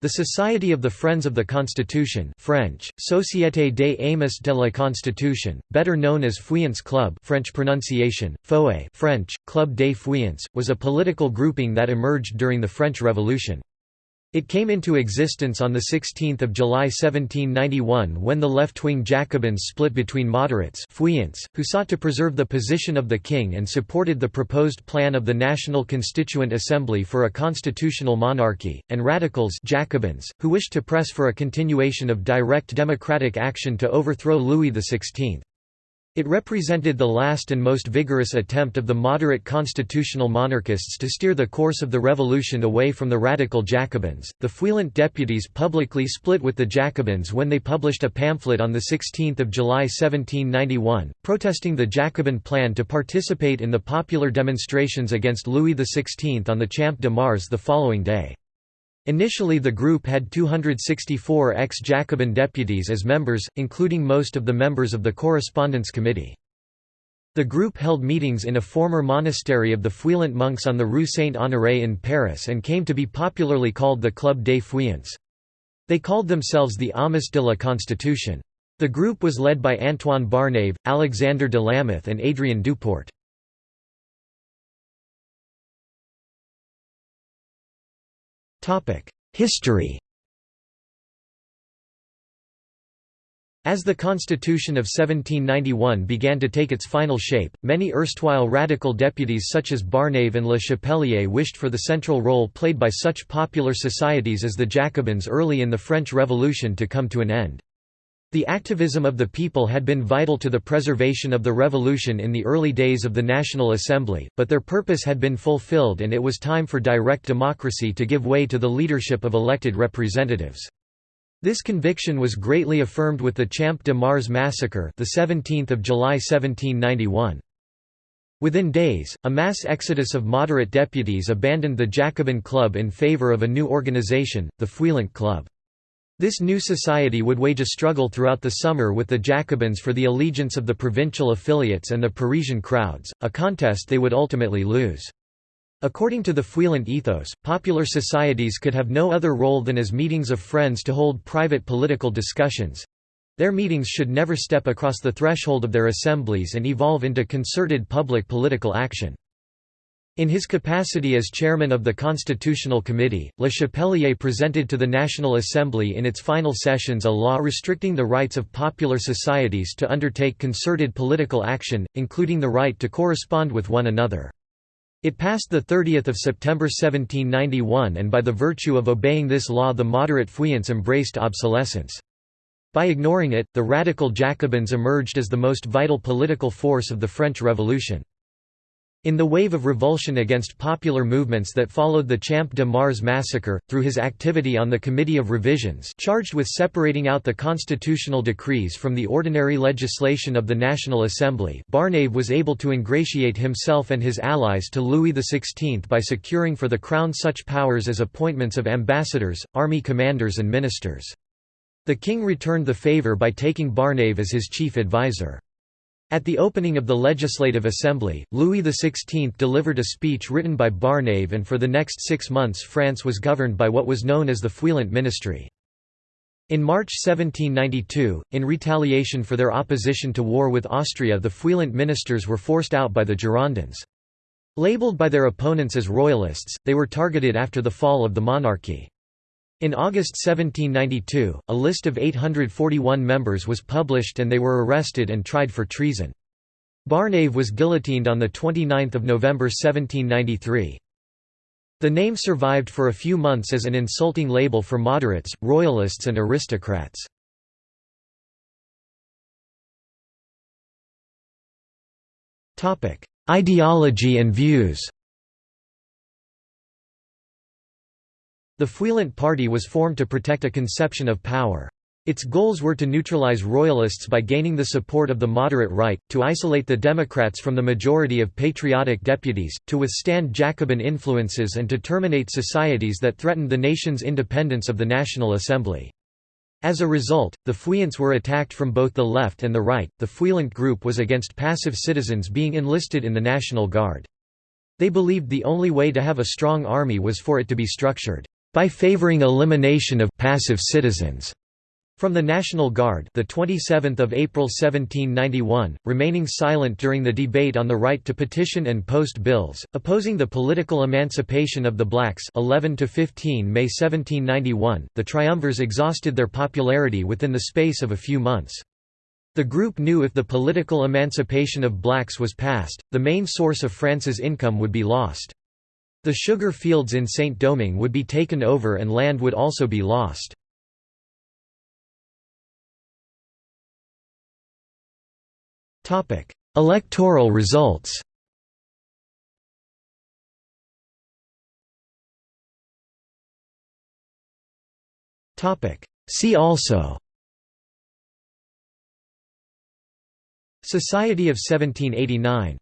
The Society of the Friends of the Constitution French, Société des Amis de la Constitution, better known as Feuillants Club French pronunciation, Fouet French, Club des Feuillants, was a political grouping that emerged during the French Revolution. It came into existence on 16 July 1791 when the left-wing Jacobins split between moderates Feuillants, who sought to preserve the position of the king and supported the proposed plan of the National Constituent Assembly for a constitutional monarchy, and radicals Jacobins, who wished to press for a continuation of direct democratic action to overthrow Louis XVI. It represented the last and most vigorous attempt of the moderate constitutional monarchists to steer the course of the revolution away from the radical Jacobins. The Feuillant deputies publicly split with the Jacobins when they published a pamphlet on 16 July 1791, protesting the Jacobin plan to participate in the popular demonstrations against Louis XVI on the Champ de Mars the following day. Initially the group had 264 ex-Jacobin deputies as members, including most of the members of the Correspondence Committee. The group held meetings in a former monastery of the Feuillant monks on the Rue Saint-Honoré in Paris and came to be popularly called the Club des Feuillants. They called themselves the Amis de la Constitution. The group was led by Antoine Barnave, Alexander de Lameth and Adrien Duport. History As the Constitution of 1791 began to take its final shape, many erstwhile radical deputies such as Barnave and Le Chapelier wished for the central role played by such popular societies as the Jacobins early in the French Revolution to come to an end. The activism of the people had been vital to the preservation of the revolution in the early days of the National Assembly, but their purpose had been fulfilled and it was time for direct democracy to give way to the leadership of elected representatives. This conviction was greatly affirmed with the Champ de Mars massacre the 17th of July 1791. Within days, a mass exodus of moderate deputies abandoned the Jacobin Club in favor of a new organization, the Feuillant Club. This new society would wage a struggle throughout the summer with the Jacobins for the allegiance of the provincial affiliates and the Parisian crowds, a contest they would ultimately lose. According to the Feuillant ethos, popular societies could have no other role than as meetings of friends to hold private political discussions. Their meetings should never step across the threshold of their assemblies and evolve into concerted public political action. In his capacity as chairman of the Constitutional Committee, Le Chapelier presented to the National Assembly in its final sessions a law restricting the rights of popular societies to undertake concerted political action, including the right to correspond with one another. It passed 30 September 1791 and by the virtue of obeying this law the moderate Feuillants embraced obsolescence. By ignoring it, the radical Jacobins emerged as the most vital political force of the French Revolution. In the wave of revulsion against popular movements that followed the Champ de Mars massacre, through his activity on the Committee of Revisions charged with separating out the constitutional decrees from the ordinary legislation of the National Assembly Barnave was able to ingratiate himself and his allies to Louis XVI by securing for the Crown such powers as appointments of ambassadors, army commanders and ministers. The king returned the favour by taking Barnave as his chief advisor. At the opening of the Legislative Assembly, Louis XVI delivered a speech written by Barnave and for the next six months France was governed by what was known as the Feuillant Ministry. In March 1792, in retaliation for their opposition to war with Austria the Feuillant ministers were forced out by the Girondins. Labeled by their opponents as royalists, they were targeted after the fall of the monarchy. In August 1792, a list of 841 members was published and they were arrested and tried for treason. Barnave was guillotined on 29 November 1793. The name survived for a few months as an insulting label for moderates, royalists and aristocrats. Ideology and views The Feuillant Party was formed to protect a conception of power. Its goals were to neutralize royalists by gaining the support of the moderate right, to isolate the Democrats from the majority of patriotic deputies, to withstand Jacobin influences and to terminate societies that threatened the nation's independence of the National Assembly. As a result, the Feuillants were attacked from both the left and the right. The Feuillant group was against passive citizens being enlisted in the National Guard. They believed the only way to have a strong army was for it to be structured by favoring elimination of passive citizens from the National Guard the 27th of April 1791, remaining silent during the debate on the right to petition and post bills, opposing the political emancipation of the blacks 11 to 15 May 1791, the triumvirs exhausted their popularity within the space of a few months. The group knew if the political emancipation of blacks was passed, the main source of France's income would be lost. The sugar fields in Saint-Domingue would be taken over and land would also be lost. Electoral results See also Society of 1789